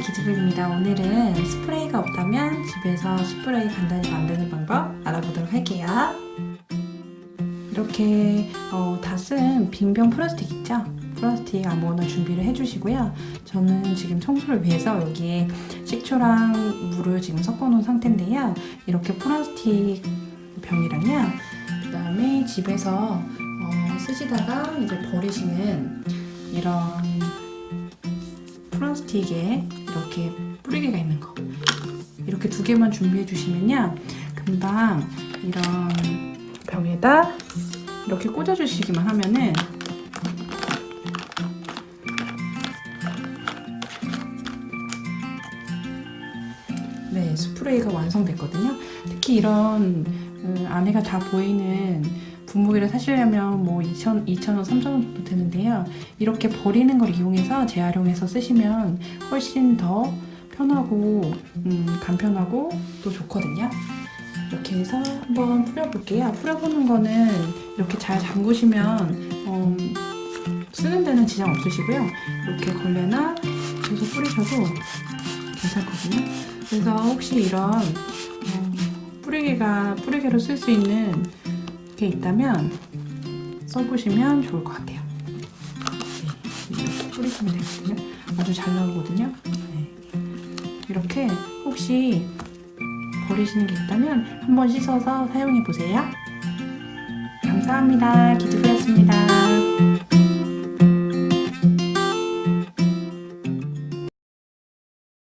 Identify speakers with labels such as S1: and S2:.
S1: 기드블입니다. 오늘은 스프레이가 없다면 집에서 스프레이 간단히 만드는 방법 알아보도록 할게요. 이렇게 어, 다쓴 빈병 플라스틱 있죠? 플라스틱 아무거나 준비를 해주시고요. 저는 지금 청소를 위해서 여기에 식초랑 물을 지금 섞어 놓은 상태인데요. 이렇게 플라스틱 병이랑요. 그 다음에 집에서 어, 쓰시다가 이제 버리시는 이런 플라스틱에 이렇게 뿌리개가 있는 거. 이렇게 두 개만 준비해 주시면요. 금방 이런 벽에다 이렇게 꽂아 주시기만 하면은 네 스프레이가 완성됐거든요. 특히 이런 음, 안에가 다 보이는 분무기를 사시려면 뭐 2,000, 2,000원, 3,000원 정도 되는데요. 이렇게 버리는 걸 이용해서 재활용해서 쓰시면 훨씬 더 편하고 음, 간편하고 또 좋거든요. 이렇게 해서 한번 뿌려볼게요. 뿌려보는 거는 이렇게 잘 잠그시면 어, 쓰는 데는 지장 없으시고요. 이렇게 걸레나 계속 뿌리셔도 괜찮거든요. 그래서 혹시 이런 어, 뿌리개가 뿌리개로 쓸 수 있는 게 있다면 써보시면 좋을 것 같아요. 네, 이렇게 뿌리시면 되거든요. 아주 잘 나오거든요. 네. 이렇게 혹시 버리시는 게 있다면 한번 씻어서 사용해 보세요. 감사합니다. 기두배였습니다.